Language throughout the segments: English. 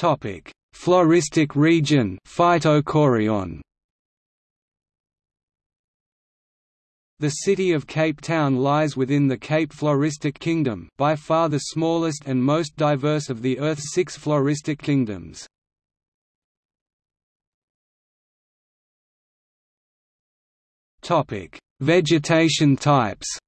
Topic: Floristic region Phytochorion. The city of Cape Town lies within the Cape Floristic Kingdom by far the smallest and most diverse of the Earth's six floristic kingdoms. Vegetation types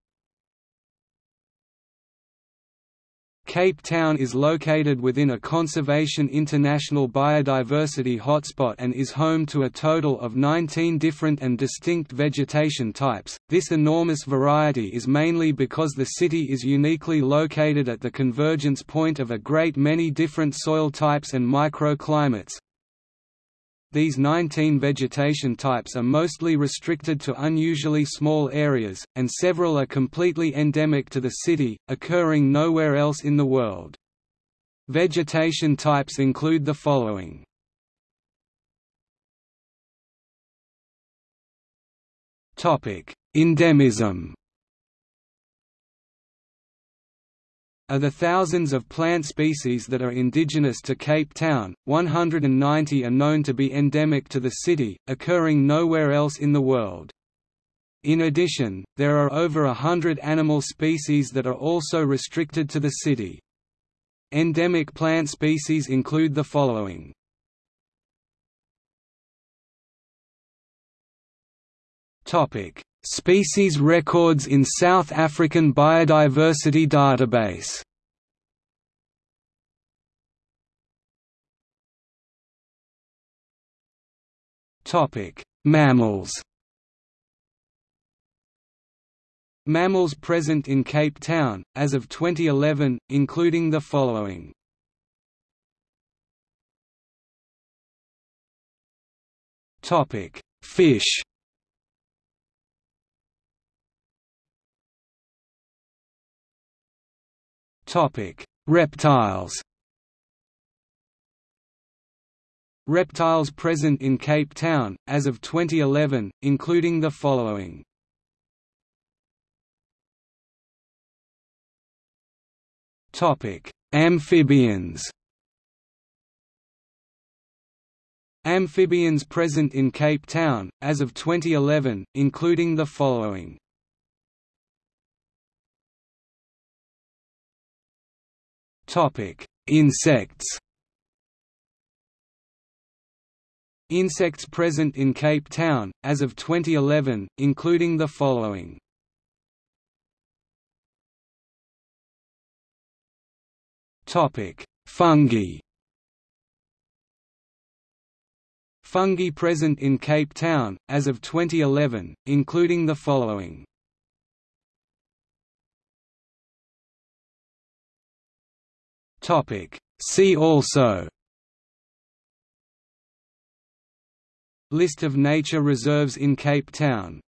Cape Town is located within a Conservation International biodiversity hotspot and is home to a total of 19 different and distinct vegetation types. This enormous variety is mainly because the city is uniquely located at the convergence point of a great many different soil types and microclimates, these 19 vegetation types are mostly restricted to unusually small areas, and several are completely endemic to the city, occurring nowhere else in the world. Vegetation types include the following. Endemism Of the thousands of plant species that are indigenous to Cape Town, 190 are known to be endemic to the city, occurring nowhere else in the world. In addition, there are over a hundred animal species that are also restricted to the city. Endemic plant species include the following. Species records in South African Biodiversity Database. Topic: Mammals. Mammals present in Cape Town, as of 2011, including the following. Topic: Fish Reptiles. Reptiles present in Cape Town, as of 2011, including the following. Topic: Amphibians. Amphibians present in Cape Town, as of 2011, including the following. Insects. Insects present in Cape Town, as of 2011, including the following. Topic: Fungi. Fungi present in Cape Town, as of 2011, including the following. Topic. See also List of nature reserves in Cape Town